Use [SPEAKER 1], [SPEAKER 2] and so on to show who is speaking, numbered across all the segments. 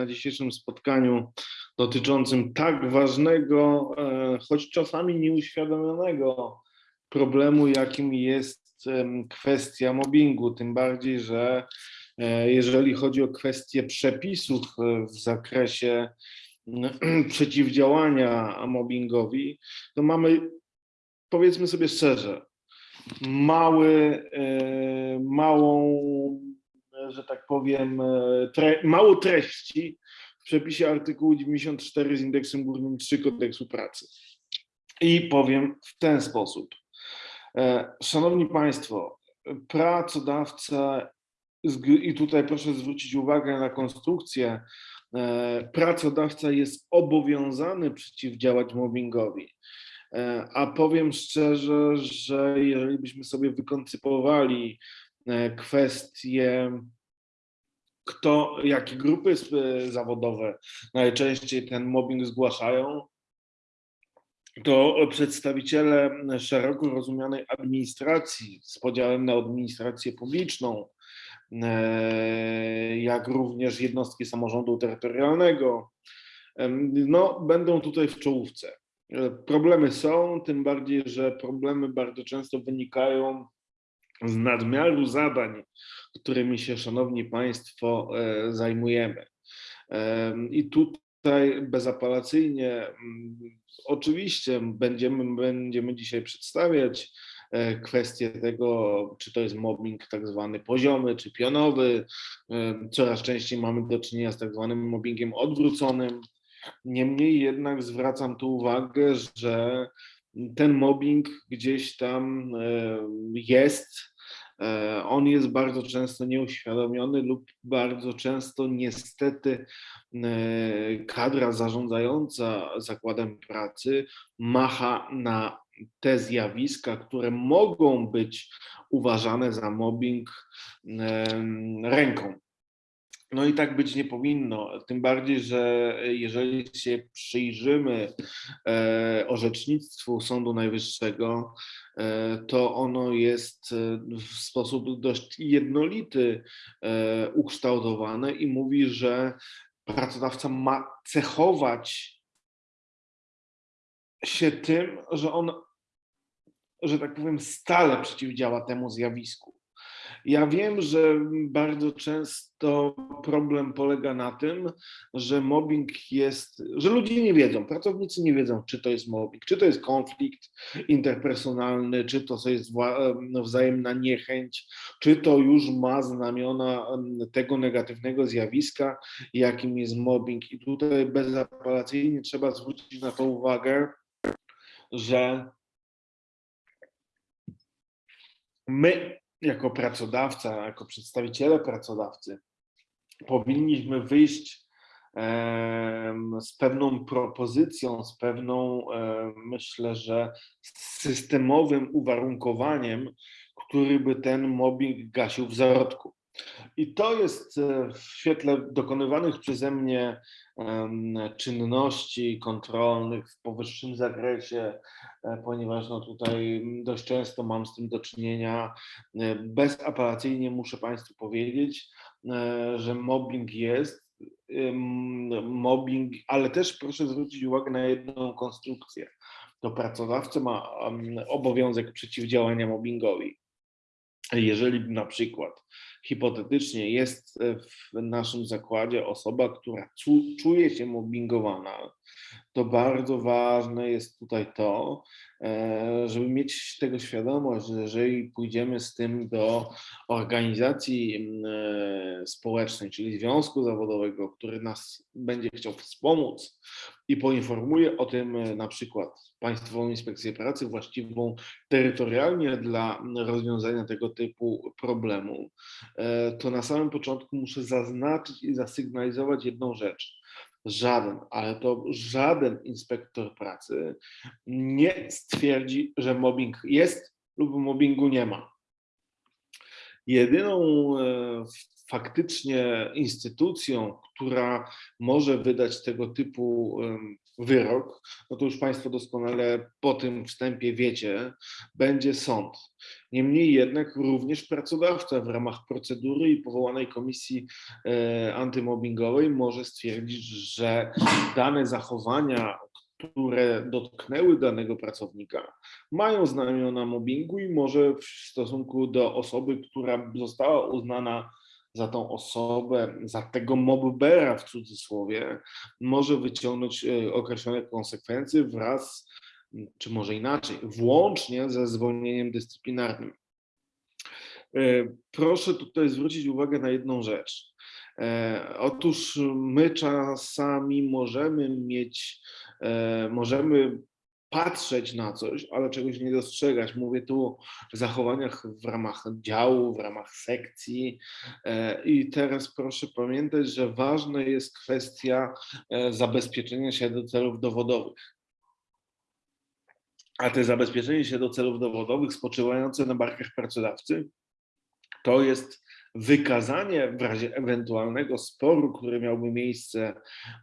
[SPEAKER 1] na dzisiejszym spotkaniu dotyczącym tak ważnego, e, choć czasami nieuświadomionego problemu, jakim jest kwestia mobbingu. Tym bardziej, że e, jeżeli chodzi o kwestie przepisów e, w zakresie przeciwdziałania mobbingowi, to mamy, powiedzmy sobie szczerze, mały, małą, że tak powiem, e, tre, mało treści w przepisie artykułu 94 z indeksem górnym 3 kodeksu pracy. I powiem w ten sposób. E, Szanowni Państwo, pracodawca, i tutaj proszę zwrócić uwagę na konstrukcję, e, pracodawca jest obowiązany przeciwdziałać mobbingowi. A powiem szczerze, że jeżeli byśmy sobie wykoncypowali kwestie, kto, jakie grupy sp- zawodowe najczęściej ten mobbing zgłaszają, to przedstawiciele szeroko rozumianej administracji z podziałem na administrację publiczną, e, jak również jednostki samorządu terytorialnego, no, będą tutaj w czołówce. E, Problemy są, tym bardziej, że problemy bardzo często wynikają z nadmiaru zadań, którymi się, Szanowni Państwo, e, zajmujemy. Em, I tutaj bezapelacyjnie, mm, oczywiście będziemy, będziemy dzisiaj przedstawiać e, kwestię tego, czy to jest mobbing tak zwany poziomy, czy pionowy. Em, Coraz częściej mamy do czynienia z tak zwanym mobbingiem odwróconym. Niemniej jednak zwracam tu uwagę, że ten mobbing gdzieś tam e, jest. E, On jest bardzo często nieuświadomiony lub bardzo często niestety e, kadra zarządzająca zakładem pracy macha na te zjawiska, które mogą być uważane za mobbing em, ręką. No i tak być nie powinno, tym bardziej, że jeżeli się przyjrzymy e, orzecznictwu Sądu Najwyższego, e, to ono jest e, w sposób dość jednolity ukształtowane i mówi, że pracodawca ma cechować się tym, że on, że tak powiem, stale przeciwdziała temu zjawisku. Ja wiem, że bardzo często problem polega na tym, że mobbing jest, że ludzie nie wiedzą, pracownicy nie wiedzą, czy to jest mobbing, czy to jest konflikt interpersonalny, czy to jest em, wzajemna niechęć, czy to już ma znamiona tego negatywnego zjawiska, jakim jest mobbing. I tutaj bezapelacyjnie trzeba zwrócić na to uwagę, że my jako pracodawca, jako przedstawiciele pracodawcy powinniśmy wyjść z pewną propozycją, z pewną, myślę, że systemowym uwarunkowaniem, który by ten mobbing gasił w zarodku. I to jest e, w świetle dokonywanych przeze mnie czynności kontrolnych w powyższym zakresie, e, ponieważ no tutaj dość często mam z tym do czynienia. e, Bezapelacyjnie muszę Państwu powiedzieć, że mobbing jest. Mobbing, ale też proszę zwrócić uwagę na jedną konstrukcję. To pracodawca ma obowiązek przeciwdziałania mobbingowi. Jeżeli na przykład hipotetycznie jest e, w naszym zakładzie osoba, która czu- czuje się mobbingowana, to bardzo ważne jest tutaj to, e, żeby mieć tego świadomość, że jeżeli pójdziemy z tym do organizacji mm, e, społecznej, czyli związku zawodowego, który nas będzie chciał wspomóc i poinformuje o tym e, na przykład Państwową Inspekcję Pracy właściwą terytorialnie dla rozwiązania tego typu problemu, to na samym początku muszę zaznaczyć i zasygnalizować jedną rzecz. Żaden, ale to żaden inspektor pracy nie stwierdzi, że mobbing jest lub mobbingu nie ma. Jedyną e, faktycznie instytucją, która może wydać tego typu wyrok, no to już Państwo doskonale po tym wstępie wiecie, będzie sąd. Niemniej jednak również pracodawca w ramach procedury i powołanej komisji e, antymobbingowej może stwierdzić, że dane zachowania, które dotknęły danego pracownika, mają znamiona mobbingu i może w stosunku do osoby, która została uznana za tą osobę, za tego mobbera w cudzysłowie, może wyciągnąć e, określone konsekwencje wraz, czy może inaczej, włącznie ze zwolnieniem dyscyplinarnym. E, Proszę tutaj zwrócić uwagę na jedną rzecz. E, Otóż my czasami możemy mieć, możemy patrzeć na coś, ale czegoś nie dostrzegać. Mówię tu o zachowaniach w ramach działu, w ramach sekcji. E, I teraz proszę pamiętać, że ważna jest kwestia e, zabezpieczenia się do celów dowodowych. A te zabezpieczenie się do celów dowodowych spoczywające na barkach pracodawcy to jest wykazanie w razie ewentualnego sporu, który miałby miejsce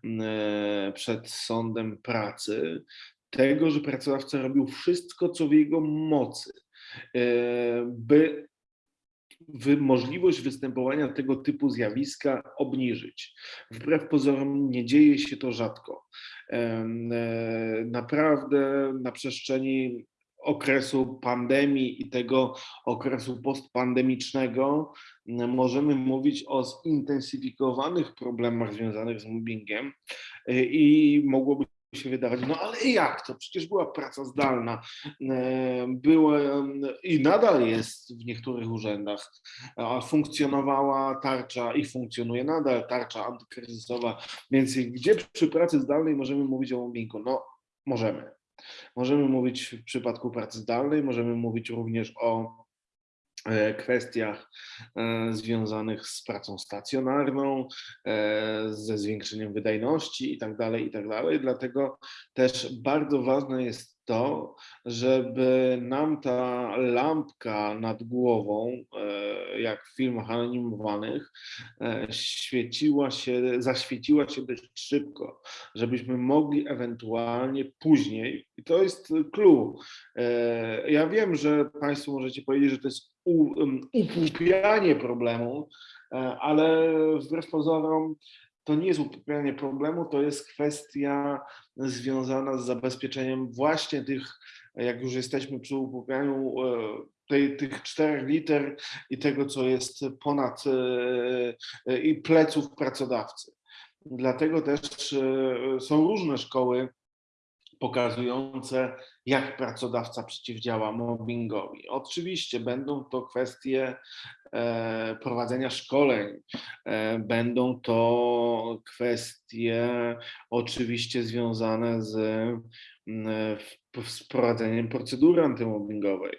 [SPEAKER 1] mm, e, przed sądem pracy, tego, że pracodawca robił wszystko, co w jego mocy, e, by możliwość występowania tego typu zjawiska obniżyć. Wbrew pozorom nie dzieje się to rzadko. Em, e, Naprawdę na przestrzeni okresu pandemii i tego okresu postpandemicznego możemy mówić o zintensyfikowanych problemach związanych z mobbingiem e, i mogłoby się wydawać, no ale jak to? Przecież była praca zdalna, e, była i nadal jest w niektórych urzędach, funkcjonowała tarcza i funkcjonuje nadal tarcza antykryzysowa, więc gdzie przy pracy zdalnej możemy mówić o mobbingu? No możemy. Możemy mówić w przypadku pracy zdalnej, możemy mówić również o kwestiach e, związanych z pracą stacjonarną, e, ze zwiększeniem wydajności i tak dalej, i tak. Dlatego też bardzo ważne jest to, żeby nam ta lampka nad głową, e, jak w filmach animowanych, e, świeciła się, zaświeciła się dość szybko, żebyśmy mogli ewentualnie później, i to jest clue, e, ja wiem, że Państwo możecie powiedzieć, że to jest u- em, upłupianie problemu, e, ale wbrew pozorom to nie jest upłupianie problemu, to jest kwestia związana z zabezpieczeniem właśnie tych, jak już jesteśmy przy upłupianiu e, tej, tych czterech liter i tego, co jest ponad e, i pleców pracodawcy. Dlatego też są różne szkoły pokazujące, jak pracodawca przeciwdziała mobbingowi. Oczywiście będą to kwestie e, prowadzenia szkoleń, e, będą to kwestie oczywiście związane z, mm, w- z prowadzeniem procedury antymobbingowej.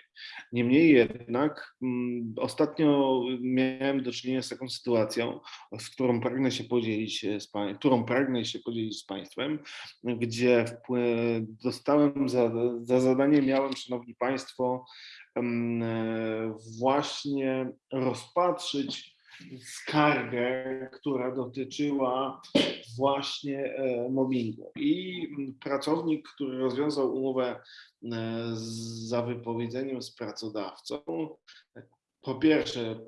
[SPEAKER 1] Niemniej jednak mm, ostatnio miałem do czynienia z taką sytuacją, z którą pragnę się podzielić e, z którą pragnę się podzielić z Państwem, gdzie wpły- dostałem za, za zadanie, miałem, Szanowni Państwo, em, e, właśnie rozpatrzyć skargę, która dotyczyła właśnie e, mobbingu. I pracownik, który rozwiązał umowę e, za wypowiedzeniem z pracodawcą, po pierwsze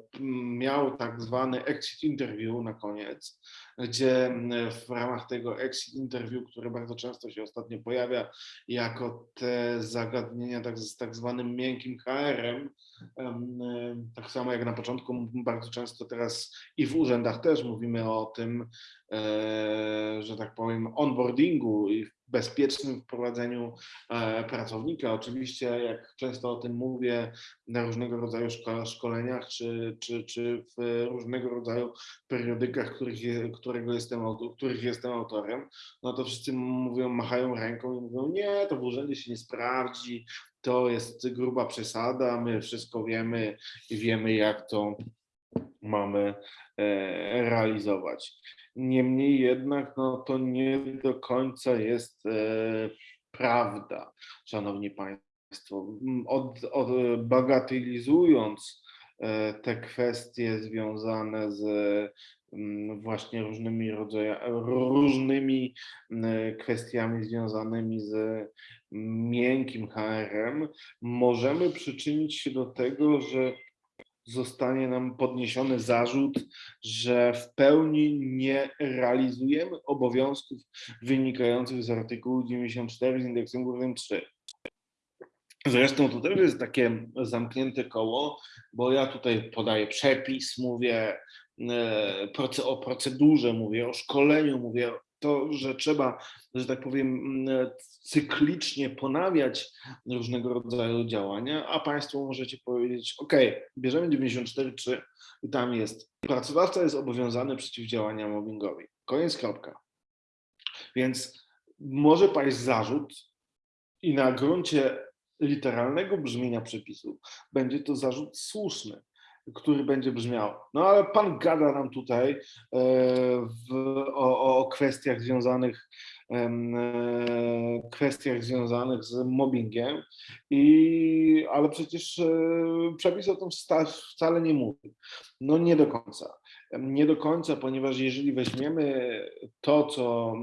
[SPEAKER 1] miał tak zwany exit interview na koniec, gdzie m, w ramach tego exit interview, które bardzo często się ostatnio pojawia jako te zagadnienia tak, z tak zwanym miękkim HR-em, em, em, tak samo jak na początku bardzo często teraz i w urzędach też mówimy o tym, e, że tak powiem, onboardingu i bezpiecznym wprowadzeniu e, pracownika. Oczywiście, jak często o tym mówię na różnego rodzaju szko- szkoleniach, czy, czy, czy w różnego rodzaju periodykach, których, którego jestem, których jestem autorem, no to wszyscy mówią, machają ręką i mówią, nie, to w urzędzie się nie sprawdzi, to jest gruba przesada, my wszystko wiemy i wiemy, jak to mamy e, realizować. Niemniej jednak no, to nie do końca jest e, prawda, szanowni państwo. Od, od, bagatelizując e, te kwestie związane z właśnie różnymi różnymi kwestiami związanymi z miękkim HR-em, możemy przyczynić się do tego, że zostanie nam podniesiony zarzut, że w pełni nie realizujemy obowiązków wynikających z artykułu 94 z indeksem górnym 3. Zresztą to też jest takie zamknięte koło, bo ja tutaj podaję przepis, mówię e, o procedurze, mówię o szkoleniu, mówię to, że trzeba, że tak powiem, mm, cyklicznie ponawiać różnego rodzaju działania, a Państwo możecie powiedzieć, OK, bierzemy 94.3 i tam jest, pracodawca jest obowiązany przeciwdziałania mobbingowi. Koniec, kropka. Więc może paść zarzut i na gruncie literalnego brzmienia przepisu będzie to zarzut słuszny który będzie brzmiał. No ale pan gada nam tutaj e, w, kwestiach związanych e, kwestiach związanych z mobbingiem, i, ale przecież e, przepis o tym wcale nie mówi. No nie do końca. Nie do końca, ponieważ jeżeli weźmiemy to, co,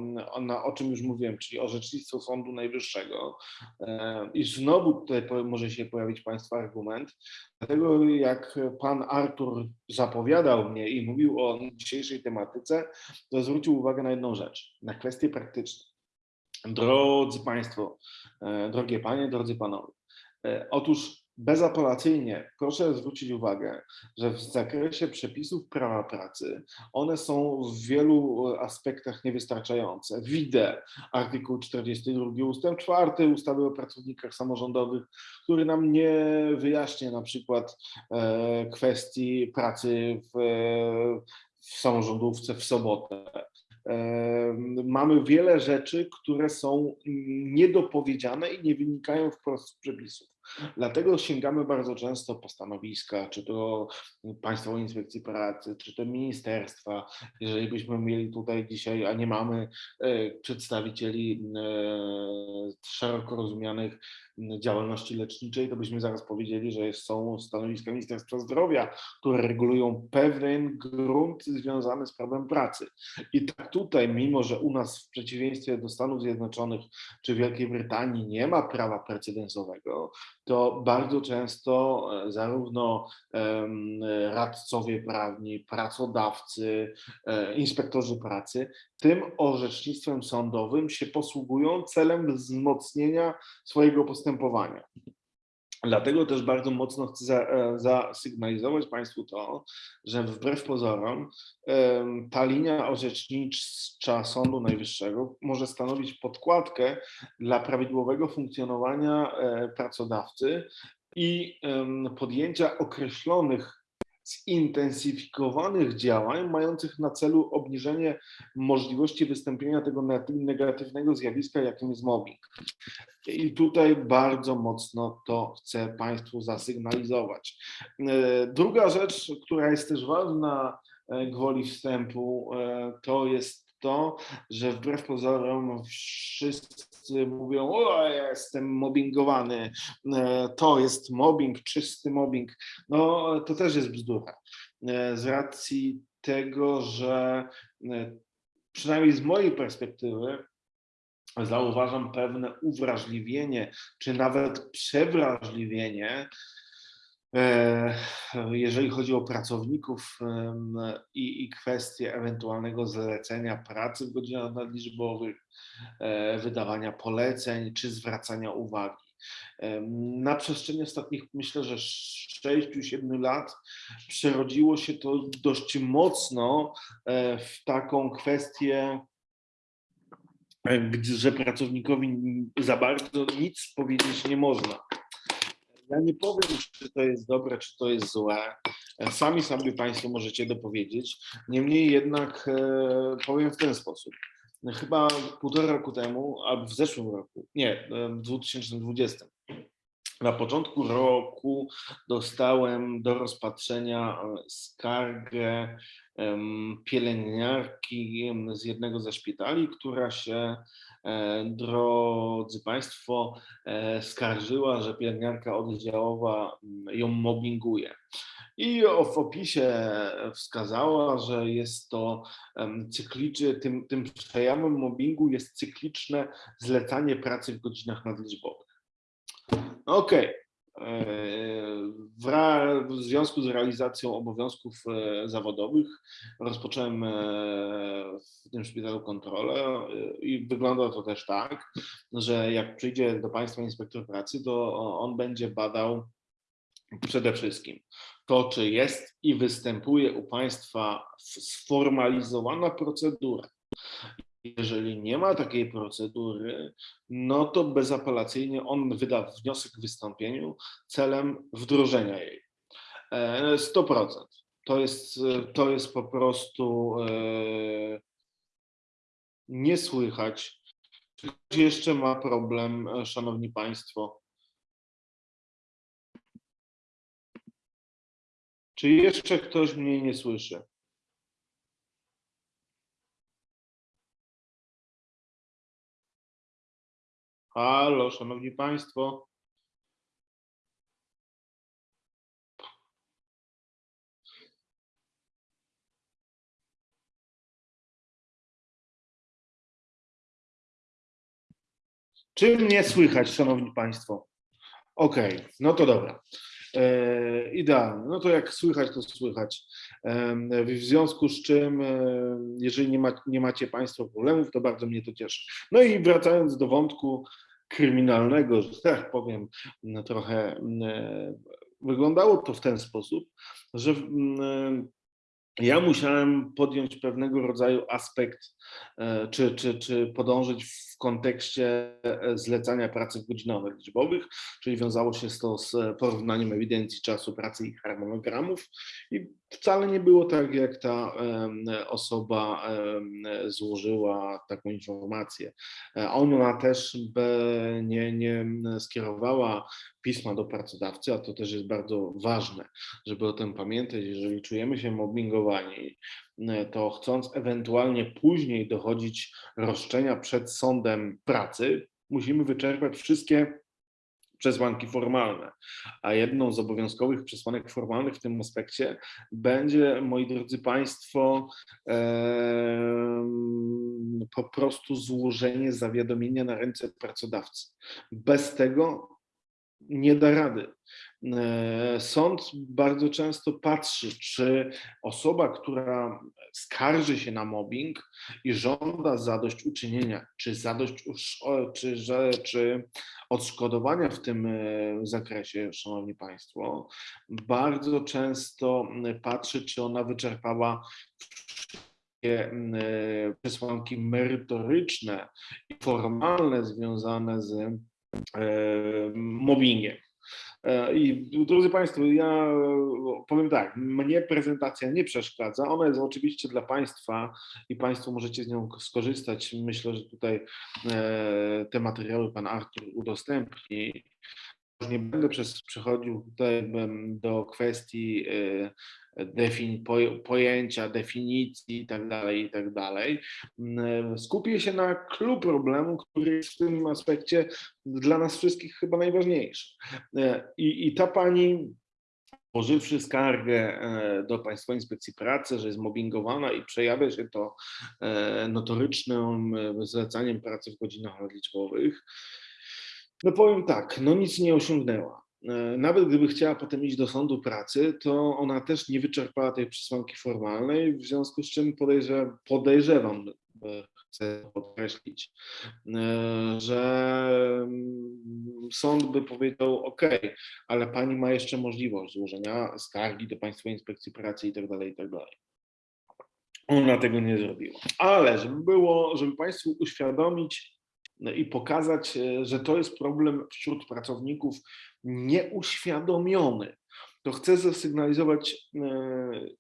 [SPEAKER 1] na, o czym już mówiłem, czyli orzecznictwo Sądu Najwyższego, e, i znowu tutaj może się pojawić Państwa argument, dlatego jak pan Artur zapowiadał mnie i mówił o dzisiejszej tematyce, to zwrócił uwagę na jedną rzecz, na kwestie praktyczne. Drodzy Państwo, e, drogie Panie, drodzy Panowie, e, otóż bezapelacyjnie proszę zwrócić uwagę, że w zakresie przepisów prawa pracy one są w wielu aspektach niewystarczające. Widzę artykuł 42 ustęp 4 ustawy o pracownikach samorządowych, który nam nie wyjaśnia na przykład e, kwestii pracy w, w samorządówce w sobotę. Mamy wiele rzeczy, które są niedopowiedziane i nie wynikają wprost z przepisów. Dlatego sięgamy bardzo często po stanowiska, czy to Państwowej Inspekcji Pracy, czy to ministerstwa. Jeżeli byśmy mieli tutaj dzisiaj, a nie mamy e, przedstawicieli e, szeroko rozumianych działalności leczniczej, to byśmy zaraz powiedzieli, że są stanowiska Ministerstwa Zdrowia, które regulują pewien grunt związany z prawem pracy. I tak tutaj, mimo że u nas w przeciwieństwie do Stanów Zjednoczonych czy Wielkiej Brytanii nie ma prawa precedensowego, to bardzo często e, zarówno radcowie prawni, pracodawcy, e, inspektorzy pracy tym orzecznictwem sądowym się posługują celem wzmocnienia swojego postępowania. Dlatego też bardzo mocno chcę e, zasygnalizować Państwu to, że wbrew pozorom ta linia orzecznicza Sądu Najwyższego może stanowić podkładkę dla prawidłowego funkcjonowania e, pracodawcy i podjęcia określonych zintensyfikowanych działań mających na celu obniżenie możliwości wystąpienia tego neg- negatywnego zjawiska, jakim jest mobbing. I tutaj bardzo mocno to chcę Państwu zasygnalizować. E, Druga rzecz, która jest też ważna e, gwoli wstępu, e, to jest to, że wbrew pozorom wszyscy mówią, o ja jestem mobbingowany, e, to jest mobbing, czysty mobbing. No to też jest bzdura. E, Z racji tego, że e, przynajmniej z mojej perspektywy zauważam pewne uwrażliwienie, czy nawet przewrażliwienie, jeżeli chodzi o pracowników i, i kwestie ewentualnego zlecenia pracy w godzinach nadliczbowych, e, wydawania poleceń czy zwracania uwagi. Na przestrzeni ostatnich, myślę, że 6-7 lat przerodziło się to dość mocno e, w taką kwestię e, że pracownikowi za bardzo nic powiedzieć nie można. Ja nie powiem, czy to jest dobre, czy to jest złe. E, Sami sobie Państwo możecie dopowiedzieć. Niemniej jednak e, powiem w ten sposób. Chyba półtora roku temu, albo w zeszłym roku, nie, e, w 2020, na początku roku dostałem do rozpatrzenia e, skargę pielęgniarki z jednego ze szpitali, która się, e, drodzy Państwo, e, skarżyła, że pielęgniarka oddziałowa mm, ją mobbinguje. I w opisie wskazała, że jest to cykliczne, tym, tym przejawem mobbingu jest cykliczne zlecanie pracy w godzinach nadliczbowych. Okej. E, W, związku z realizacją obowiązków e, zawodowych rozpocząłem e, w tym szpitalu kontrolę e, i wygląda to też tak, że jak przyjdzie do Państwa inspektor pracy, to on będzie badał przede wszystkim to, czy jest i występuje u Państwa sformalizowana procedura. Jeżeli nie ma takiej procedury, no to bezapelacyjnie on wyda wniosek w wystąpieniu celem wdrożenia jej. E, 100%. To jest, e, to jest po prostu e, nie słychać. Czy ktoś jeszcze ma problem, e, Szanowni Państwo? Czy jeszcze ktoś mnie nie słyszy? Halo, szanowni państwo. Czy mnie słychać, szanowni państwo? Okej, no to dobra. E, idealnie. No to jak słychać, to słychać. Em, W związku z czym, e, jeżeli nie, ma, nie macie Państwo problemów, to bardzo mnie to cieszy. No i wracając do wątku kryminalnego, że tak powiem, no trochę mm, e, wyglądało to w ten sposób, że mm, ja musiałem podjąć pewnego rodzaju aspekt, e, czy, czy, czy podążyć w kontekście e, zlecania pracy w godzinach liczbowych, czyli wiązało się to z porównaniem ewidencji czasu pracy i harmonogramów. I wcale nie było tak, jak ta osoba złożyła taką informację. E, Ona też nie, nie skierowała pisma do pracodawcy, a to też jest bardzo ważne, żeby o tym pamiętać. Jeżeli czujemy się mobbingowani, e, to chcąc ewentualnie później dochodzić roszczenia przed sądem pracy, musimy wyczerpać wszystkie przesłanki formalne. A jedną z obowiązkowych przesłanek formalnych w tym aspekcie będzie, moi drodzy Państwo, po prostu złożenie zawiadomienia na ręce pracodawcy. Bez tego nie da rady. E, Sąd bardzo często patrzy, czy osoba, która skarży się na mobbing i żąda zadośćuczynienia, czy zadość, czy, że, czy odszkodowania w tym e, zakresie, Szanowni Państwo, bardzo często patrzy, czy ona wyczerpała e, przesłanki merytoryczne i formalne związane z mobbingiem. E, I drodzy Państwo, ja e, powiem tak, mnie prezentacja nie przeszkadza. Ona jest oczywiście dla Państwa i Państwo możecie z nią skorzystać. Myślę, że tutaj e, te materiały Pan Artur udostępni. Nie będę przez, przechodził tutaj do kwestii e, defin, poj- pojęcia, definicji i tak dalej, i tak. Mm, Skupię się na clue problemu, który jest w tym aspekcie dla nas wszystkich chyba najważniejszy. E, I, i ta pani, złożywszy skargę e, do Państwowej Inspekcji Pracy, że jest mobbingowana i przejawia się to e, notorycznym zlecaniem pracy w godzinach nadliczbowych, no powiem tak, no nic nie osiągnęła. E, Nawet gdyby chciała potem iść do sądu pracy, to ona też nie wyczerpała tej przesłanki formalnej, w związku z czym podejrze, podejrzewam, e, chcę podkreślić, e, że mm, sąd by powiedział, OK, ale pani ma jeszcze możliwość złożenia skargi do Państwowej Inspekcji Pracy i tak dalej, i tak. Ona tego nie zrobiła. Ale żeby było, żeby Państwu uświadomić no i pokazać, e, że to jest problem wśród pracowników nieuświadomiony, to chcę zasygnalizować e,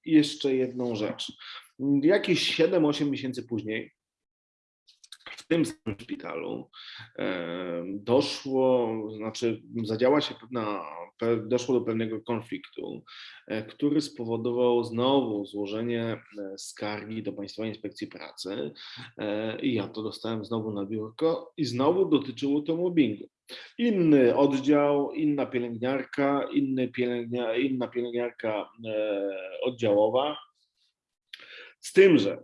[SPEAKER 1] jeszcze jedną rzecz. Jakieś 7-8 miesięcy później w tym samym szpitalu e, doszło, znaczy zadziała się pewna, pe- doszło do pewnego konfliktu, e, który spowodował znowu złożenie skargi do Państwowej Inspekcji Pracy i ja to dostałem znowu na biurko i znowu dotyczyło to mobbingu. Inny oddział, inna pielęgniarka, inny pielęgnia, inna pielęgniarka e, oddziałowa. Z tym, że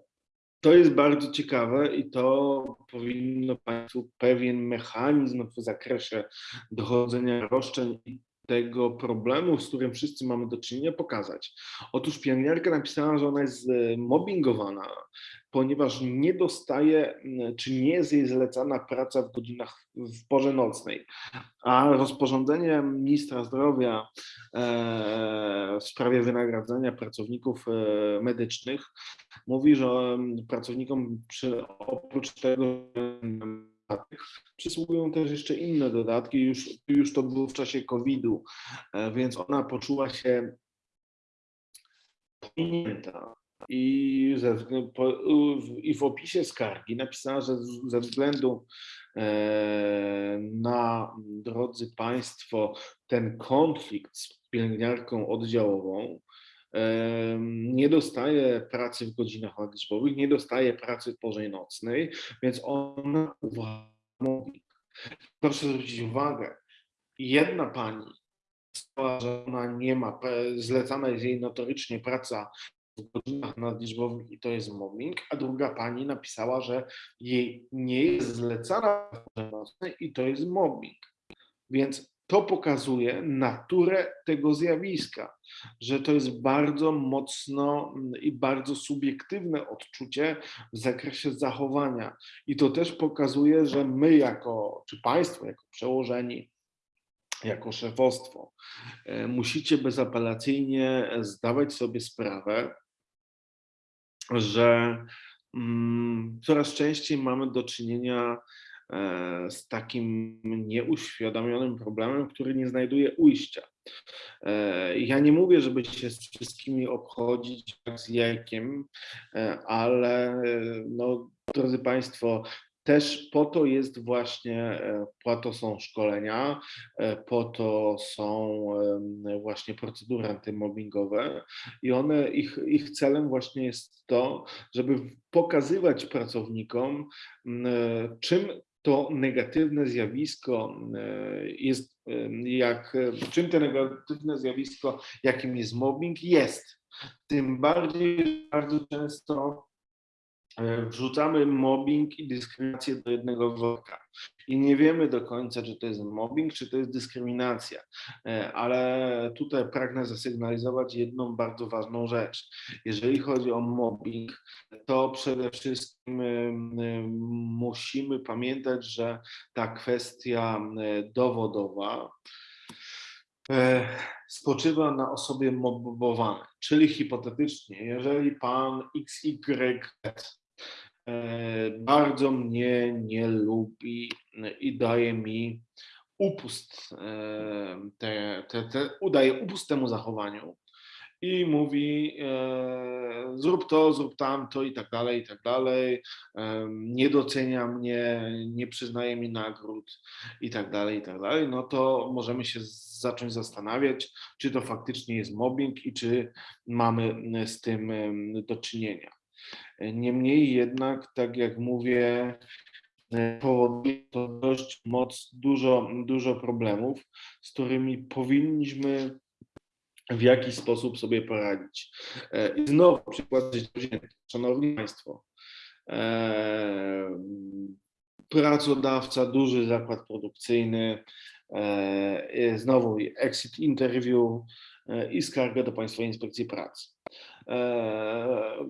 [SPEAKER 1] to jest bardzo ciekawe i to powinno Państwu pewien mechanizm w zakresie dochodzenia roszczeń i tego problemu, z którym wszyscy mamy do czynienia, pokazać. Otóż pielęgniarka napisała, że ona jest e, mobbingowana, ponieważ nie dostaje, czy nie jest jej zlecana praca w godzinach w porze nocnej. A rozporządzenie ministra zdrowia e, w sprawie wynagradzania pracowników e, medycznych mówi, że pracownikom przy, oprócz tego dodatek przysługują też jeszcze inne dodatki. Już, już to było w czasie COVID-u, e, więc ona poczuła się pominięta. I, ze, po, I w opisie skargi napisała, że ze względu e, na, drodzy Państwo, ten konflikt z pielęgniarką oddziałową, nie dostaje pracy w godzinach nadliczbowych, nie dostaje pracy w porze nocnej, więc ona mówi. Proszę zwrócić uwagę, jedna pani że ona nie ma, zlecana jest jej notorycznie praca w godzinach nadliczbowych i to jest mobbing, a druga pani napisała, że jej nie jest zlecana i to jest mobbing. Więc to pokazuje naturę tego zjawiska, że to jest bardzo mocno mm, i bardzo subiektywne odczucie w zakresie zachowania. I to też pokazuje, że my jako, czy państwo jako przełożeni, jako szefostwo, e, musicie bezapelacyjnie zdawać sobie sprawę, że mm, coraz częściej mamy do czynienia z takim nieuświadomionym problemem, który nie znajduje ujścia. E, Ja nie mówię, żeby się z wszystkimi obchodzić z jajkiem, e, ale e, no, drodzy Państwo, też po to jest właśnie, e, po to są szkolenia, e, po to są właśnie procedury antymobbingowe i one, ich, ich celem właśnie jest to, żeby pokazywać pracownikom, e, czym to negatywne zjawisko e, jest, em, jak, e, czym to negatywne zjawisko, jakim jest mobbing, jest. Tym bardziej bardzo często e, wrzucamy mobbing i dyskryminację do jednego worka. I nie wiemy do końca, czy to jest mobbing, czy to jest dyskryminacja. E, Ale tutaj pragnę zasygnalizować jedną bardzo ważną rzecz. Jeżeli chodzi o mobbing, to przede wszystkim em, musimy pamiętać, że ta kwestia e, dowodowa e, spoczywa na osobie mobbowanej. Czyli hipotetycznie, jeżeli pan XY e, bardzo mnie nie lubi i daje mi upust, e, te, te, te, udaje upust temu zachowaniu i mówi e, zrób to, zrób tamto i tak dalej, i tak dalej, e, nie docenia mnie, nie przyznaje mi nagród i tak dalej, i tak dalej, no to możemy się zacząć zastanawiać, czy to faktycznie jest mobbing i czy mamy z tym do czynienia. Niemniej jednak, tak jak mówię, e, powoduje to dość moc, dużo, dużo problemów, z którymi powinniśmy w jakiś sposób sobie poradzić. E, I znowu przykład wzięty. Szanowni Państwo, e, pracodawca, duży zakład produkcyjny, znowu exit interview i skarga do Państwowej Inspekcji Pracy,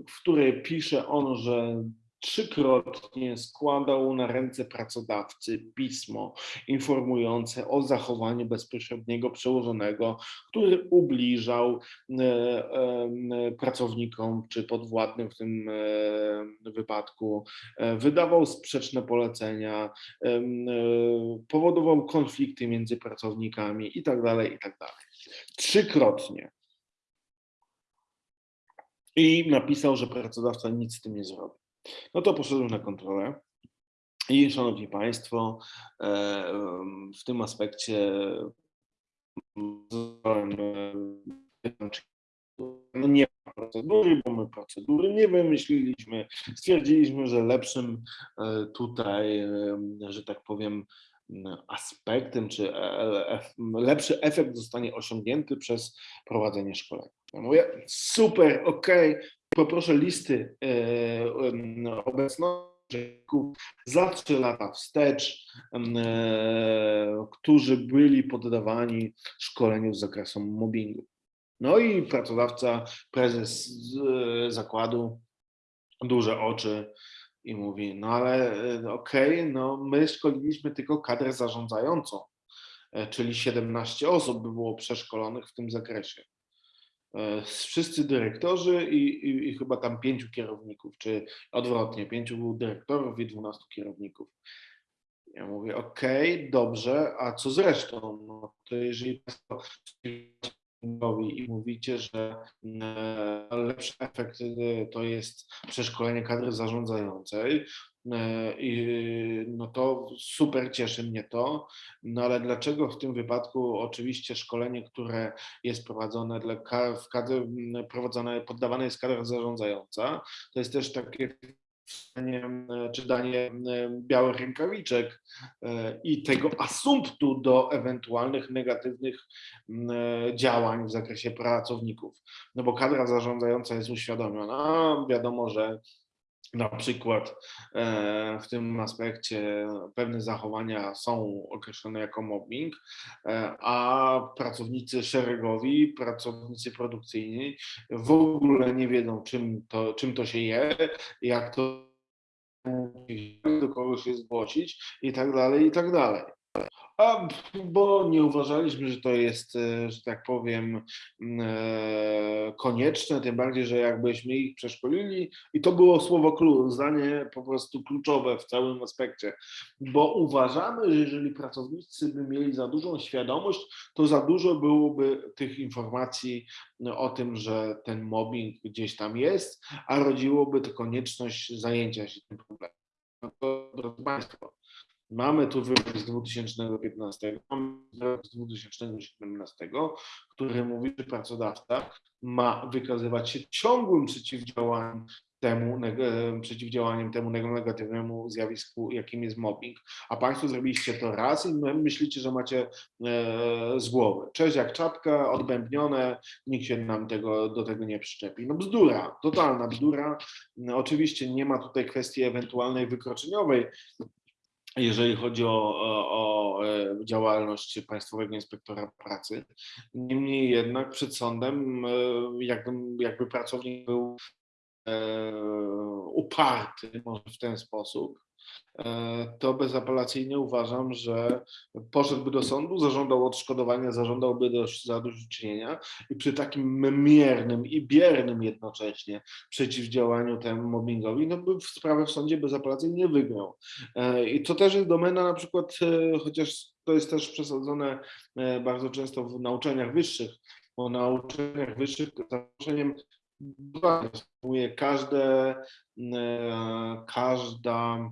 [SPEAKER 1] w której pisze on, że trzykrotnie składał na ręce pracodawcy pismo informujące o zachowaniu bezpośredniego przełożonego, który ubliżał e, e, pracownikom czy podwładnym w tym e, wypadku, e, wydawał sprzeczne polecenia, e, powodował konflikty między pracownikami i tak dalej, i tak. Trzykrotnie. I napisał, że pracodawca nic z tym nie zrobi. No to poszedłem na kontrolę I szanowni Państwo, e, w tym aspekcie no nie ma procedury, bo my procedury nie wymyśliliśmy. Stwierdziliśmy, że lepszym e, tutaj, e, że tak powiem, aspektem, czy e, lepszy efekt zostanie osiągnięty przez prowadzenie szkolenia. Ja mówię, super, ok, poproszę listy obecności za trzy lata wstecz, którzy byli poddawani szkoleniu z zakresu mobbingu. No i pracodawca, prezes e, zakładu, duże oczy i mówi, no ale e, okej, okay, no my szkoliliśmy tylko kadrę zarządzającą, e, czyli 17 osób by było przeszkolonych w tym zakresie. Wszyscy dyrektorzy i, i, i chyba tam pięciu kierowników, czy odwrotnie, pięciu dyrektorów i dwunastu kierowników. Ja mówię, okej, okay, dobrze, a co z resztą? No to jeżeli Państwo i mówicie, że e, lepszy efekt e, to jest przeszkolenie kadry zarządzającej, e, i no to super cieszy mnie to, no ale dlaczego w tym wypadku oczywiście szkolenie, które jest prowadzone dla w kadry, prowadzone, poddawane jest kadra zarządzająca, to jest też takie czy danie e, białych rękawiczek e, i tego asumptu do ewentualnych negatywnych działań w zakresie pracowników. No bo kadra zarządzająca jest uświadomiona, wiadomo, że na przykład w tym aspekcie pewne zachowania są określone jako mobbing, a pracownicy szeregowi, pracownicy produkcyjni w ogóle nie wiedzą, czym to, czym to się je, jak to do kogoś się zgłosić i tak dalej, i tak dalej. A, bo nie uważaliśmy, że to jest, e, że tak powiem, e, konieczne, tym bardziej, że jakbyśmy ich przeszkolili i to było słowo klucz, zdanie po prostu kluczowe w całym aspekcie, bo uważamy, że jeżeli pracownicy by mieli za dużą świadomość, to za dużo byłoby tych informacji o tym, że ten mobbing gdzieś tam jest, a rodziłoby to konieczność zajęcia się tym problemem. No to, drodzy Państwo, Mamy tu wyrok z 2015, mamy wyrok z 2017, który mówi, że pracodawca ma wykazywać się ciągłym przeciwdziałaniem temu, przeciwdziałaniem temu negatywnemu zjawisku, jakim jest mobbing, a Państwo zrobiliście to raz i myślicie, że macie e, z głowy. Cześć jak czapka, odbębnione, nikt się nam tego, do tego nie przyczepi. No bzdura, totalna bzdura. Oczywiście nie ma tutaj kwestii ewentualnej wykroczeniowej, jeżeli chodzi o, o, o, e, działalność Państwowego Inspektora Pracy. Niemniej jednak przed sądem e, jakby, jakby pracownik był e, uparty, może w ten sposób, to bezapelacyjnie uważam, że poszedłby do sądu, zażądał odszkodowania, zażądałby do zadośćuczynienia i przy takim miernym i biernym jednocześnie przeciwdziałaniu temu mobbingowi, no by sprawę w sądzie bezapelacyjnie wygrał. E, I to też jest domena na przykład, e, chociaż to jest też przesadzone bardzo często w nauczaniach wyższych, bo na uczelniach wyższych zaproszeniem każde, każda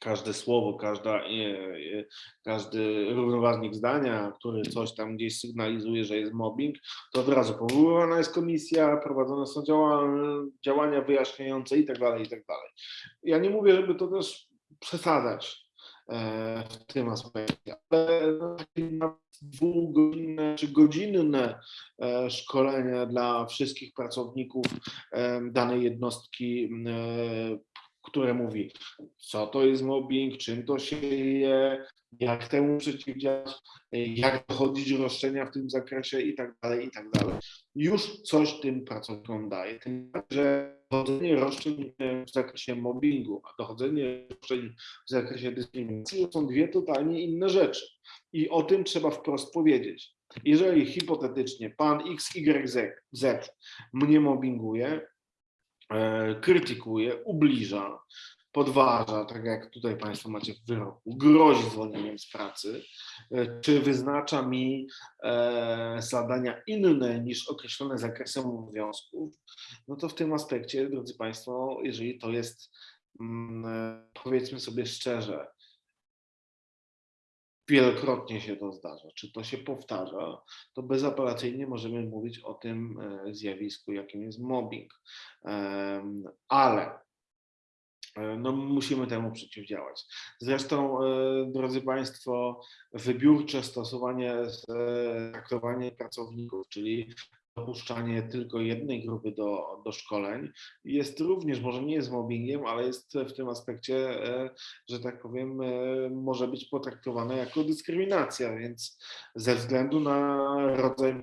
[SPEAKER 1] każde słowo, każda, każdy równoważnik zdania, który coś tam gdzieś sygnalizuje, że jest mobbing, to od razu powoływana jest komisja, prowadzone są działania wyjaśniające i tak dalej, i tak dalej. Ja nie mówię, żeby to też przesadzać e, w tym aspekcie, ale dwugodzinne czy godzinne e, szkolenia dla wszystkich pracowników e, danej jednostki które mówi, co to jest mobbing, czym to się je, jak temu przeciwdziałać, jak dochodzić roszczenia w tym zakresie i tak dalej, i tak dalej. Już coś tym pracownikom daje. Tym że dochodzenie roszczeń w zakresie mobbingu, a dochodzenie roszczeń w zakresie dyskryminacji to są dwie totalnie inne rzeczy. I o tym trzeba wprost powiedzieć. Jeżeli hipotetycznie pan XYZ mnie mobbinguje, E, krytykuje, ubliża, podważa, tak jak tutaj Państwo macie w wyroku, grozi zwolnieniem z pracy, e, czy wyznacza mi e, zadania inne niż określone zakresem obowiązków, no to w tym aspekcie, drodzy Państwo, jeżeli to jest mm, e, powiedzmy sobie szczerze, wielokrotnie się to zdarza, czy to się powtarza, to bezapelacyjnie możemy mówić o tym zjawisku, jakim jest mobbing. Ale no, musimy temu przeciwdziałać. Zresztą, e, drodzy Państwo, wybiórcze stosowanie, e, traktowanie pracowników, czyli dopuszczanie tylko jednej grupy do, do szkoleń jest również, może nie jest mobbingiem, ale jest w tym aspekcie, e, że tak powiem, e, może być potraktowane jako dyskryminacja, więc ze względu na rodzaj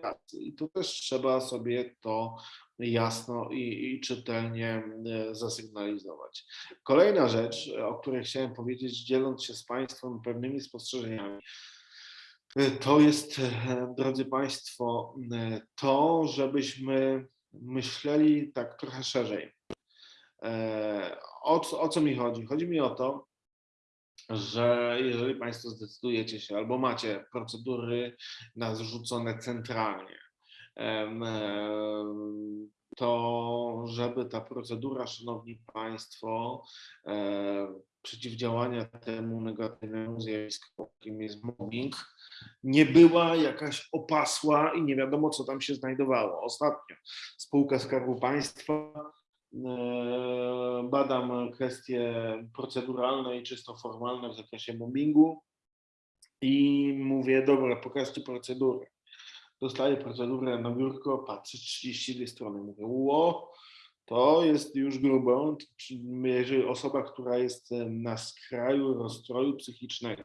[SPEAKER 1] pracy. I tu też trzeba sobie to jasno i, i czytelnie e, zasygnalizować. Kolejna rzecz, o której chciałem powiedzieć, dzieląc się z Państwem pewnymi spostrzeżeniami, to jest, e, drodzy Państwo, e, to, żebyśmy myśleli tak trochę szerzej. E, O, co- o co mi chodzi? Chodzi mi o to, że jeżeli Państwo zdecydujecie się albo macie procedury narzucone centralnie, em, to żeby ta procedura, Szanowni Państwo, e, przeciwdziałania temu negatywnemu zjawisku, jakim jest mobbing, nie była jakaś opasła i nie wiadomo, co tam się znajdowało. Ostatnio spółka Skarbu Państwa e, badam kwestie proceduralne i czysto formalne w zakresie mobbingu i mówię, dobra, pokażcie procedurę. Dostaję procedurę na biurko, patrzę 32 strony, mówię, ło, to jest już grubo, jeżeli osoba, która jest e, na skraju rozstroju psychicznego,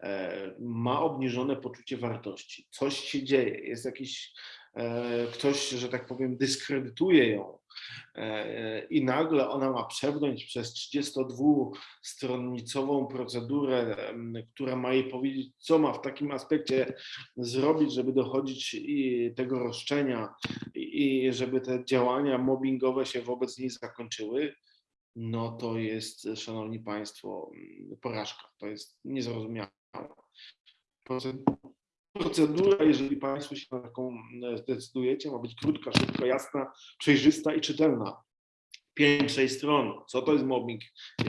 [SPEAKER 1] e, ma obniżone poczucie wartości, coś się dzieje, jest jakiś, e, ktoś, że tak powiem, dyskredytuje ją i nagle ona ma przebrnąć przez 32-stronnicową procedurę, która ma jej powiedzieć, co ma w takim aspekcie zrobić, żeby dochodzić i tego roszczenia i żeby te działania mobbingowe się wobec niej zakończyły, no to jest, szanowni państwo, porażka. To jest niezrozumiałe. Proce- Procedura, jeżeli państwo się na taką mm, zdecydujecie, ma być krótka, szybka, jasna, przejrzysta i czytelna. 5-6 stron. Co to jest mobbing?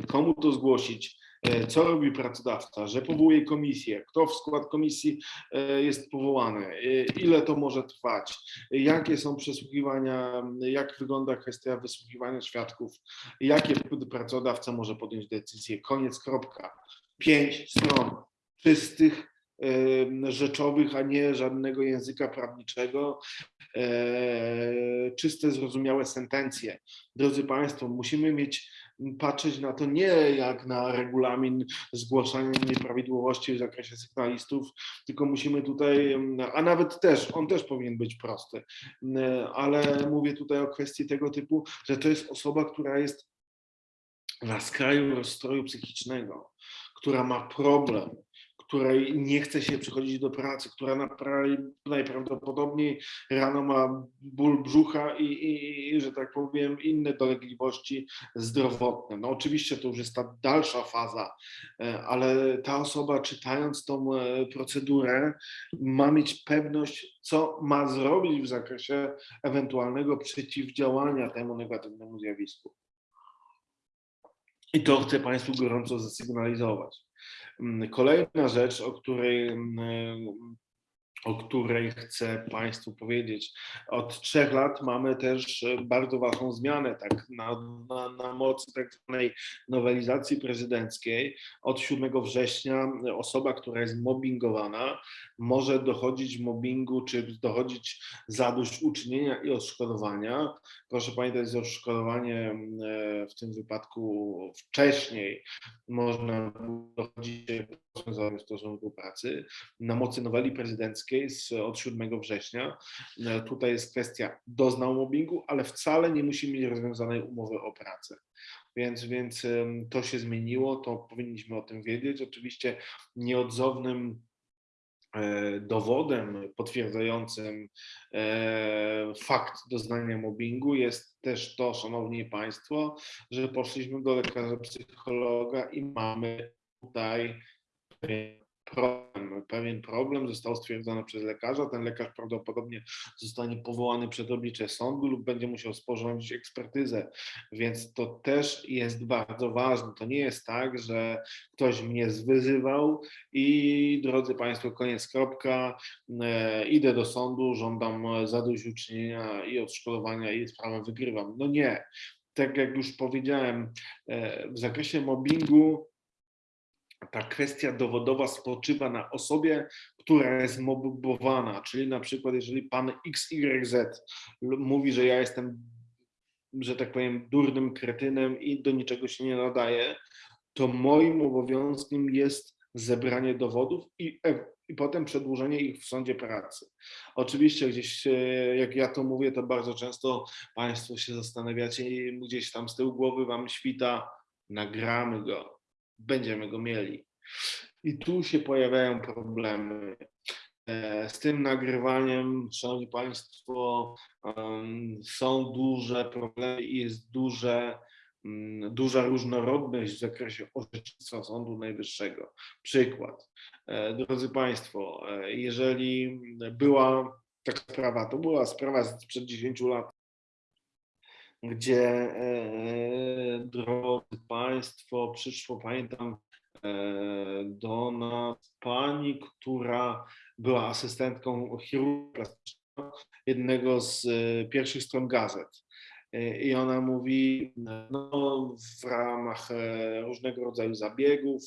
[SPEAKER 1] Komu to zgłosić? E, Co robi pracodawca? Że powołuje komisję? Kto w skład komisji e, jest powołany? E, Ile to może trwać? Jakie są przesłuchiwania? Jak wygląda kwestia wysłuchiwania świadków? Jakie pracodawca może podjąć decyzję? Koniec, kropka. Pięć stron czystych, rzeczowych, a nie żadnego języka prawniczego, e, czyste, zrozumiałe sentencje. Drodzy Państwo, musimy mieć, patrzeć na to nie jak na regulamin zgłaszania nieprawidłowości w zakresie sygnalistów, tylko musimy tutaj, a nawet też, on też powinien być prosty, ale mówię tutaj o kwestii tego typu, że to jest osoba, która jest na skraju rozstroju psychicznego, która ma problem, której nie chce się przychodzić do pracy, która najprawdopodobniej rano ma ból brzucha i, i, i, że tak powiem, inne dolegliwości zdrowotne. No oczywiście to już jest ta dalsza faza, e, ale ta osoba czytając tą e, procedurę ma mieć pewność, co ma zrobić w zakresie ewentualnego przeciwdziałania temu negatywnemu zjawisku. I to chcę Państwu gorąco zasygnalizować. Mm, Kolejna rzecz, o której, mm, o której chcę Państwu powiedzieć. Od trzech lat mamy też e, bardzo ważną zmianę, tak na, na, na mocy tak zwanej nowelizacji prezydenckiej. Od 7 września osoba, która jest mobbingowana, może dochodzić mobbingu, czy dochodzić zadośćuczynienia i odszkodowania. Proszę pamiętać, że odszkodowanie e, w tym wypadku wcześniej można dochodzić do rozwiązania stosunku pracy. Na mocy noweli prezydenckiej z, od 7 września e, tutaj jest kwestia doznał mobbingu, ale wcale nie musi mieć rozwiązanej umowy o pracę. Więc, więc to się zmieniło, to powinniśmy o tym wiedzieć. Oczywiście nieodzownym e, dowodem potwierdzającym e, fakt doznania mobbingu jest też to, szanowni państwo, że poszliśmy do lekarza psychologa i mamy tutaj pewien problem, pewien problem został stwierdzony przez lekarza. Ten lekarz prawdopodobnie zostanie powołany przed oblicze sądu lub będzie musiał sporządzić ekspertyzę, więc to też jest bardzo ważne. To nie jest tak, że ktoś mnie zwyzywał i drodzy Państwo, koniec, kropka, e, idę do sądu, żądam zadośćuczynienia i odszkodowania i sprawę wygrywam. No nie. Tak jak już powiedziałem, e, w zakresie mobbingu ta kwestia dowodowa spoczywa na osobie, która jest mobbowana, czyli na przykład jeżeli pan XYZ mówi, że ja jestem, że tak powiem, durnym kretynem i do niczego się nie nadaje, to moim obowiązkiem jest zebranie dowodów i, e- i potem przedłużenie ich w sądzie pracy. Oczywiście gdzieś, e, jak ja to mówię, to bardzo często Państwo się zastanawiacie i gdzieś tam z tyłu głowy Wam świta, nagramy go, będziemy go mieli. I tu się pojawiają problemy. E, Z tym nagrywaniem, Szanowni Państwo, są duże problemy i jest duże, duża różnorodność w zakresie orzecznictwa Sądu Najwyższego. Przykład. E, Drodzy Państwo, e, jeżeli była taka sprawa, to była sprawa sprzed 10 lat, gdzie, e, drodzy Państwo, przyszło, pamiętam, e, do nas pani, która była asystentką chirurga jednego z e, pierwszych stron gazet. I ona mówi, no, w ramach różnego rodzaju zabiegów,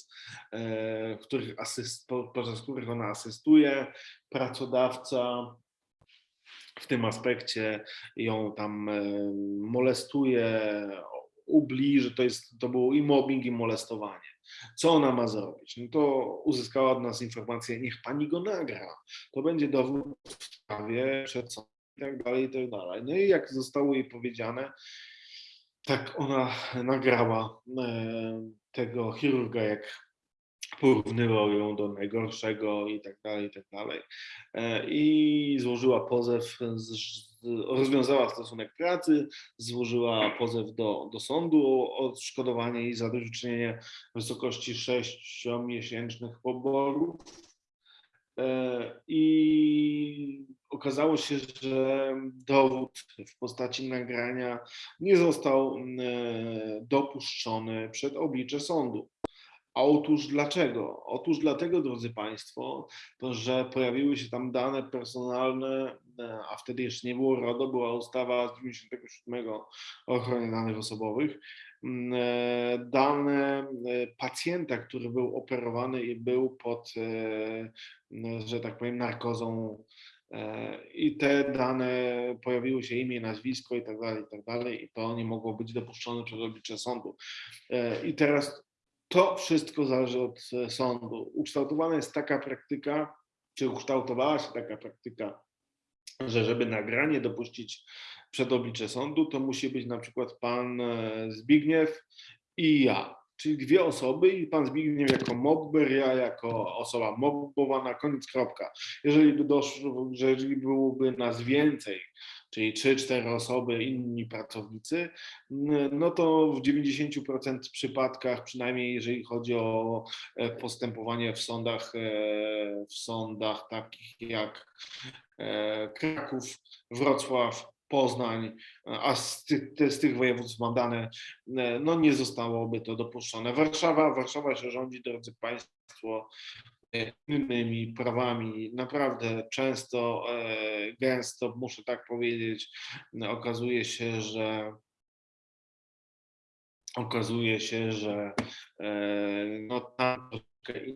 [SPEAKER 1] których asyst, po- podczas których ona asystuje, pracodawca w tym aspekcie ją tam e, molestuje, ubliży, to jest, to było i mobbing, i molestowanie. Co ona ma zrobić? No to uzyskała od nas informację, niech pani go nagra. To będzie dowód w sprawie przed sądem i tak dalej, i tak dalej. No i jak zostało jej powiedziane, tak ona nagrała e, tego chirurga, jak porównywał ją do najgorszego i tak dalej, i tak dalej. E, I złożyła pozew, rozwiązała stosunek pracy, złożyła pozew do, do sądu o odszkodowanie i zadośćuczynienie w wysokości 6-miesięcznych poborów. E, I okazało się, że dowód w postaci nagrania nie został e, dopuszczony przed oblicze sądu. Otóż dlaczego? Otóż dlatego, drodzy Państwo, to, że pojawiły się tam dane personalne, e, a wtedy jeszcze nie było RODO, była ustawa z 97 o ochronie danych osobowych. Mm, e, Dane e, pacjenta, który był operowany i był pod, że tak powiem, narkozą. I te dane pojawiły się imię, nazwisko i tak dalej, i tak dalej, i to nie mogło być dopuszczone przez oblicze sądu. I teraz to wszystko zależy od e, sądu. Ukształtowana jest taka praktyka, czy ukształtowała się taka praktyka, że żeby nagranie dopuścić przed oblicze sądu, to musi być na przykład pan e, Zbigniew i ja. Czyli dwie osoby i pan Zbigniew jako mobber, ja jako osoba mobbowana, koniec, kropka. Jeżeli by doszło, że jeżeli byłoby nas więcej, czyli 3-4 osoby, inni pracownicy, no to w 90% przypadkach, przynajmniej jeżeli chodzi o e, postępowanie w sądach, e, w sądach takich jak e, Kraków, Wrocław, Poznań, a z te, z tych województw mam dane, no nie zostałoby to dopuszczone. Warszawa, Warszawa się rządzi, drodzy Państwo, innymi prawami. Naprawdę często, e, gęsto, muszę tak powiedzieć, okazuje się, że okazuje się, że e, no, tam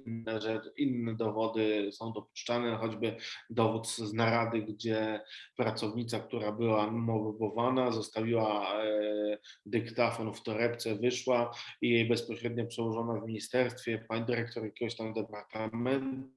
[SPEAKER 1] inne, rzeczy, inne dowody są dopuszczane, choćby dowód z narady, gdzie pracownica, która była mobbowana, zostawiła e, dyktafon w torebce, wyszła i jej bezpośrednio przełożona w ministerstwie, pani dyrektor jakiegoś tam departamentu,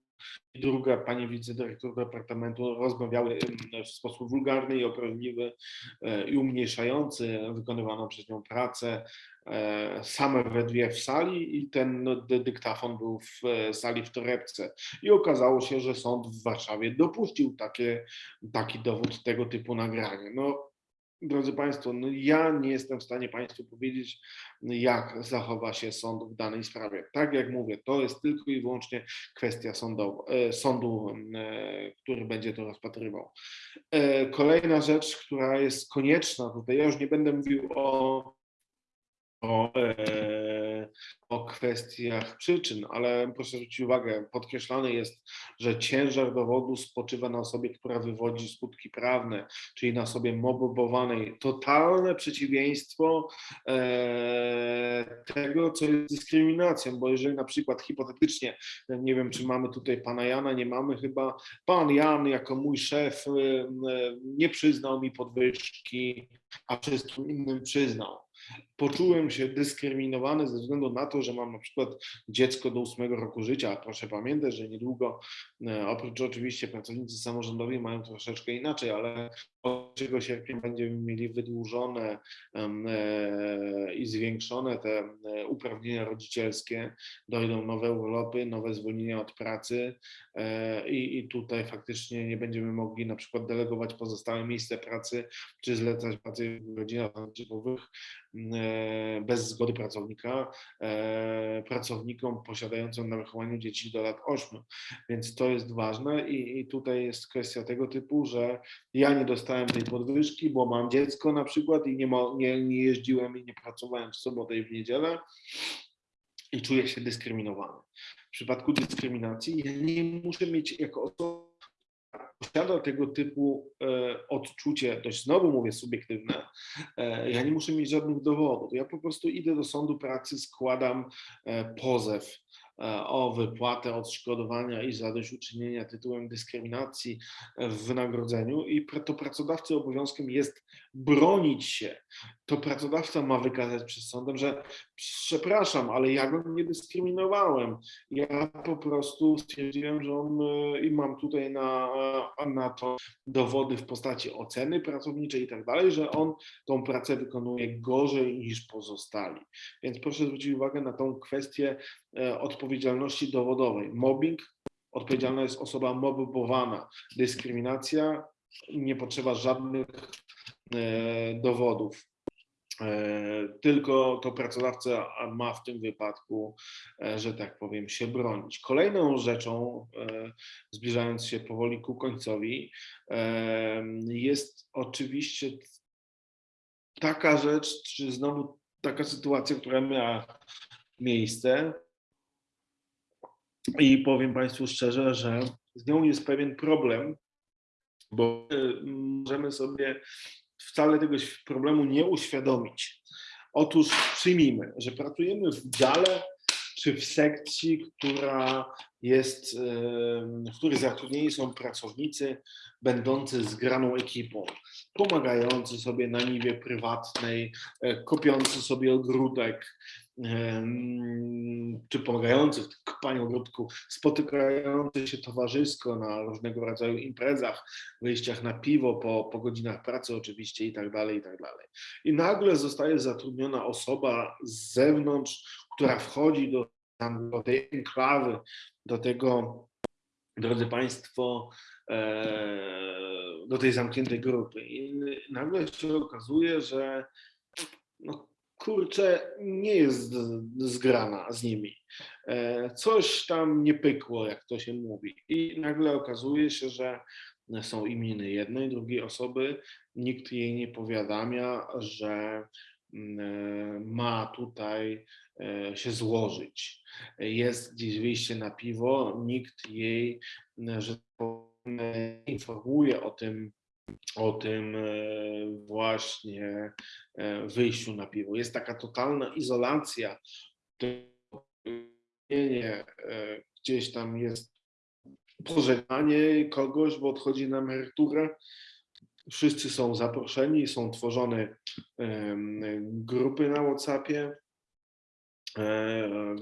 [SPEAKER 1] i druga pani wicedyrektor departamentu rozmawiały em, w sposób wulgarny i obraźliwy e, i umniejszający wykonywaną przez nią pracę e, same we dwie w sali i ten no, dy- dyktafon był w e, sali w torebce. I okazało się, że sąd w Warszawie dopuścił takie, taki dowód tego typu nagranie. No, drodzy Państwo, no ja nie jestem w stanie Państwu powiedzieć, jak zachowa się sąd w danej sprawie. Tak jak mówię, to jest tylko i wyłącznie kwestia e, sądu, e, który będzie to rozpatrywał. E, Kolejna rzecz, która jest konieczna tutaj, ja już nie będę mówił o o, e, o kwestiach przyczyn, ale proszę zwrócić uwagę, podkreślane jest, że ciężar dowodu spoczywa na osobie, która wywodzi skutki prawne, czyli na osobie mobowanej. Totalne przeciwieństwo e, tego, co jest dyskryminacją, bo jeżeli na przykład hipotetycznie, nie wiem, czy mamy tutaj pana Jana, nie mamy chyba, pan Jan jako mój szef e, nie przyznał mi podwyżki, a wszystkim innym przyznał poczułem się dyskryminowany ze względu na to, że mam na przykład dziecko do ósmego roku życia. Proszę pamiętać, że niedługo, e, oprócz oczywiście pracownicy samorządowi mają troszeczkę inaczej, ale od 3 sierpnia będziemy mieli wydłużone e, i zwiększone te e, uprawnienia rodzicielskie, dojdą nowe urlopy, nowe zwolnienia od pracy i, tutaj faktycznie nie będziemy mogli na przykład delegować pozostałe miejsce pracy, czy zlecać pracy w godzinach oddziałowych bez zgody pracownika e, pracownikom posiadającym na wychowaniu dzieci do lat 8. Więc to jest ważne i, i tutaj jest kwestia tego typu, że ja nie dostałem tej podwyżki, bo mam dziecko na przykład i nie, nie, nie jeździłem i nie pracowałem w sobotę i w niedzielę i czuję się dyskryminowany. W przypadku dyskryminacji ja nie muszę mieć jako osoba posiada tego typu e, odczucie, dość znowu mówię subiektywne, e, ja nie muszę mieć żadnych dowodów. Ja po prostu idę do sądu pracy, składam e, pozew o wypłatę odszkodowania i zadośćuczynienia tytułem dyskryminacji w wynagrodzeniu i to pracodawcy obowiązkiem jest bronić się. To pracodawca ma wykazać przed sądem, że przepraszam, ale ja go nie dyskryminowałem. Ja po prostu stwierdziłem, że on e, i mam tutaj na, e, na to dowody w postaci oceny pracowniczej i tak dalej, że on tą pracę wykonuje gorzej niż pozostali. Więc proszę zwrócić uwagę na tą kwestię odpowiedzialności odpowiedzialności dowodowej. Mobbing, odpowiedzialna jest osoba mobbowana. Dyskryminacja, nie potrzeba żadnych e, dowodów. E, tylko to pracodawca ma w tym wypadku, e, że tak powiem, się bronić. Kolejną rzeczą, zbliżając się powoli ku końcowi, jest oczywiście taka rzecz, czy znowu taka sytuacja, która miała miejsce, i powiem Państwu szczerze, że z nią jest pewien problem, bo możemy sobie wcale tego problemu nie uświadomić. Otóż przyjmijmy, że pracujemy w dziale czy w sekcji, która jest, w której zatrudnieni są pracownicy będący zgraną ekipą, pomagający sobie na niwie prywatnej, e, kopiący sobie ogródek, czy pomagający w kopaniu ogródku, spotykający się towarzysko na różnego rodzaju imprezach, wyjściach na piwo po, po godzinach pracy oczywiście i tak dalej, i tak dalej. I nagle zostaje zatrudniona osoba z zewnątrz, która wchodzi do, do tej enklawy, do tego, drodzy Państwo, e, do tej zamkniętej grupy. I nagle się okazuje, że no, kurczę, nie jest zgrana z nimi. E, coś tam nie pykło, jak to się mówi. I nagle okazuje się, że są imieny jednej, drugiej osoby. Nikt jej nie powiadamia, że mm, e, ma tutaj e, się złożyć. Jest gdzieś wyjście na piwo, nikt jej, że informuje o tym, o tym e, właśnie e, wyjściu na piwo. Jest taka totalna izolacja, e, gdzieś tam jest pożegnanie kogoś, bo odchodzi na emeryturę. Wszyscy są zaproszeni, są tworzone grupy na WhatsAppie,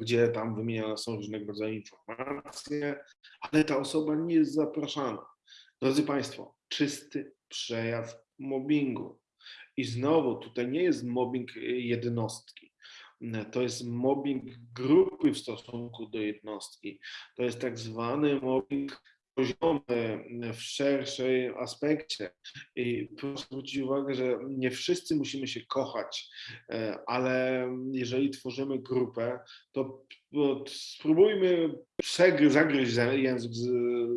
[SPEAKER 1] gdzie tam wymieniane są różnego rodzaju informacje, ale ta osoba nie jest zapraszana. Drodzy Państwo, czysty przejaw mobbingu. I znowu tutaj nie jest mobbing jednostki. To jest mobbing grupy w stosunku do jednostki. To jest tak zwany mobbing poziomy, w szerszej aspekcie. I proszę zwrócić uwagę, że nie wszyscy musimy się kochać, e, ale jeżeli tworzymy grupę, to to spróbujmy zagryźć język,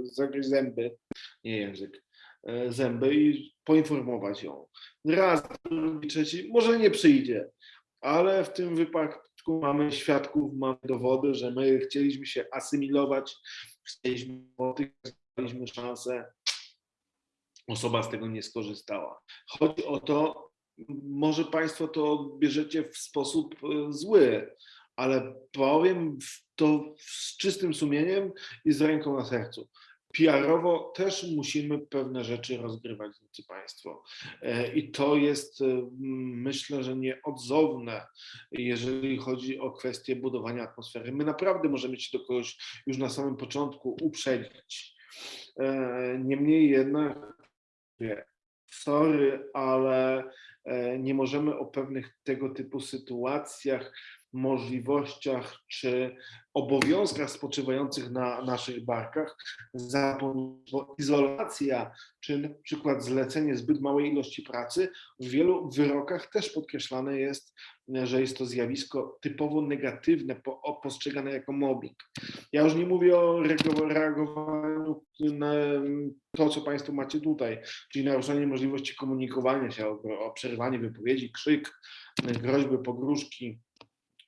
[SPEAKER 1] zagryźć zęby, nie język, e, zęby i poinformować ją. Raz, drugi, trzeci, może nie przyjdzie, ale w tym wypadku mamy świadków, mamy dowody, że my chcieliśmy się asymilować, chcieliśmy daliśmy szansę, osoba z tego nie skorzystała. Chodzi o to, może Państwo to odbierzecie w sposób e, zły, ale powiem to z czystym sumieniem i z ręką na sercu. PR-owo też musimy pewne rzeczy rozgrywać, drodzy Państwo. E, I to jest, e, myślę, że nieodzowne, jeżeli chodzi o kwestię budowania atmosfery. My naprawdę możemy się do kogoś już na samym początku uprzedzić. E, Niemniej jednak, sorry, ale nie możemy o pewnych tego typu sytuacjach, możliwościach czy obowiązkach spoczywających na naszych barkach bo izolacja czy na przykład zlecenie zbyt małej ilości pracy w wielu wyrokach też podkreślane jest, że jest to zjawisko typowo negatywne, postrzegane jako mobbing. Ja już nie mówię o reago- reagowaniu na to, co Państwo macie tutaj, czyli naruszenie możliwości komunikowania się, o, o przerwanie wypowiedzi, krzyk, groźby, pogróżki.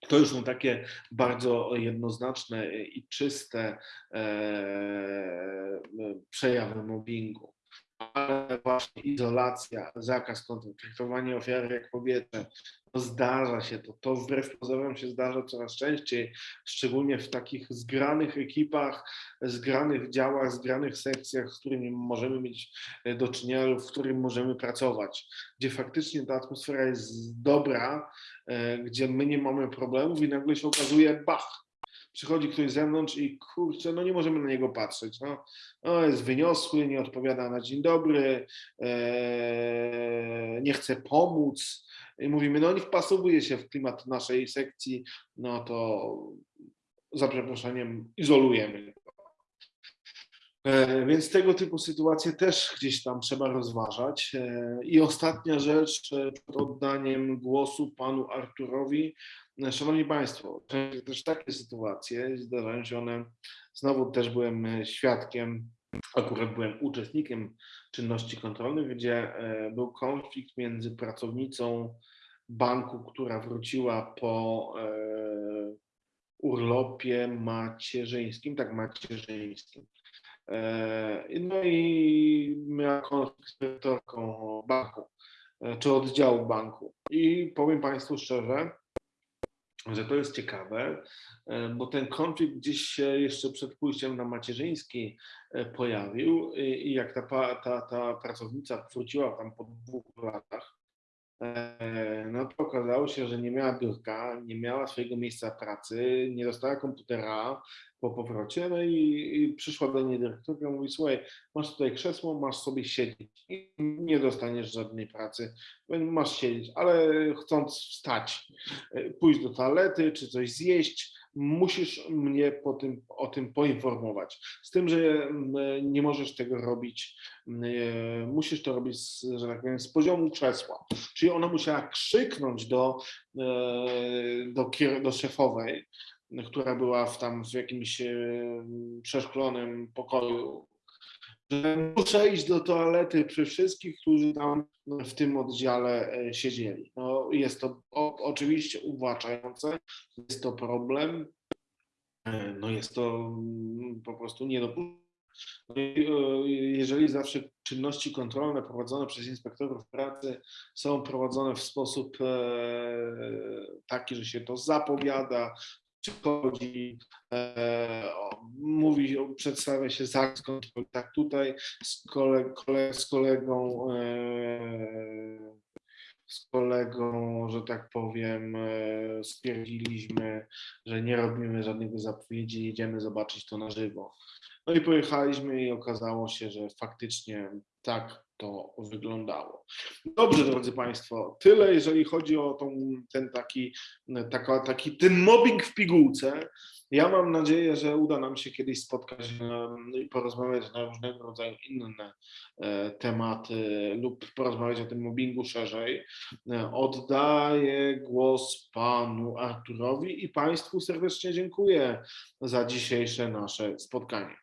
[SPEAKER 1] To już są takie bardzo jednoznaczne i czyste e, przejawy mobbingu. Ale właśnie izolacja, zakaz kontaktu, traktowanie ofiary jak kobietę, to zdarza się to. To wbrew pozorom się zdarza coraz częściej, szczególnie w takich zgranych ekipach, zgranych działach, zgranych sekcjach, z którymi możemy mieć e, do czynienia w którym możemy pracować, gdzie faktycznie ta atmosfera jest dobra, e, gdzie my nie mamy problemów i nagle się okazuje, bach, przychodzi ktoś z zewnątrz i kurczę, no nie możemy na niego patrzeć. No, no jest wyniosły, nie odpowiada na dzień dobry, e, nie chce pomóc. I mówimy, no nie wpasowuje się w klimat naszej sekcji, no to za przeproszeniem izolujemy. E, Więc tego typu sytuacje też gdzieś tam trzeba rozważać. E, I ostatnia rzecz, e, przed oddaniem głosu panu Arturowi. Szanowni Państwo, też takie sytuacje, zdarzają się one, znowu też byłem świadkiem, akurat byłem uczestnikiem czynności kontrolnych, gdzie był konflikt między pracownicą banku, która wróciła po urlopie macierzyńskim, tak macierzyńskim. E, No i miała konflikt z dyrektorką banku, e, czy oddziału banku. I powiem Państwu szczerze, że to jest ciekawe, e, bo ten konflikt gdzieś się jeszcze przed pójściem na macierzyński pojawił i jak ta, ta, ta pracownica wróciła tam po dwóch latach, no to okazało się, że nie miała biurka, nie miała swojego miejsca pracy, nie dostała komputera po powrocie, no i, i przyszła do niej dyrektorka i mówi, słuchaj, masz tutaj krzesło, masz sobie siedzieć i nie dostaniesz żadnej pracy, masz siedzieć, ale chcąc wstać, e, pójść do toalety czy coś zjeść, musisz mnie po tym, o tym poinformować. Z tym, że mm, nie możesz tego robić, mm, musisz to robić, z, że tak powiem, z poziomu krzesła. Czyli ona musiała krzyknąć do, e, do, do szefowej, która była w tam w jakimś e, przeszklonym pokoju, że muszę iść do toalety przy wszystkich, którzy tam w tym oddziale e, siedzieli. No, jest to o, oczywiście uwłaczające, jest to problem, e, no jest to mm, po prostu niedopuszczalne. No e, Jeżeli zawsze czynności kontrolne prowadzone przez inspektorów pracy są prowadzone w sposób taki, że się to zapowiada, przychodzi, e, mówi, przedstawia się zakres kontroli, tak tutaj z, z kolegą e, z kolegą, że tak powiem, e, stwierdziliśmy, że nie robimy żadnych zapowiedzi, jedziemy zobaczyć to na żywo. No i pojechaliśmy i okazało się, że faktycznie tak to wyglądało. Dobrze, drodzy Państwo, tyle jeżeli chodzi o tą, ten taki, taka, taki ten mobbing w pigułce. Ja mam nadzieję, że uda nam się kiedyś spotkać em, i porozmawiać na różnego rodzaju inne e, tematy lub porozmawiać o tym mobbingu szerzej. E, Oddaję głos panu Arturowi i Państwu serdecznie dziękuję za dzisiejsze nasze spotkanie.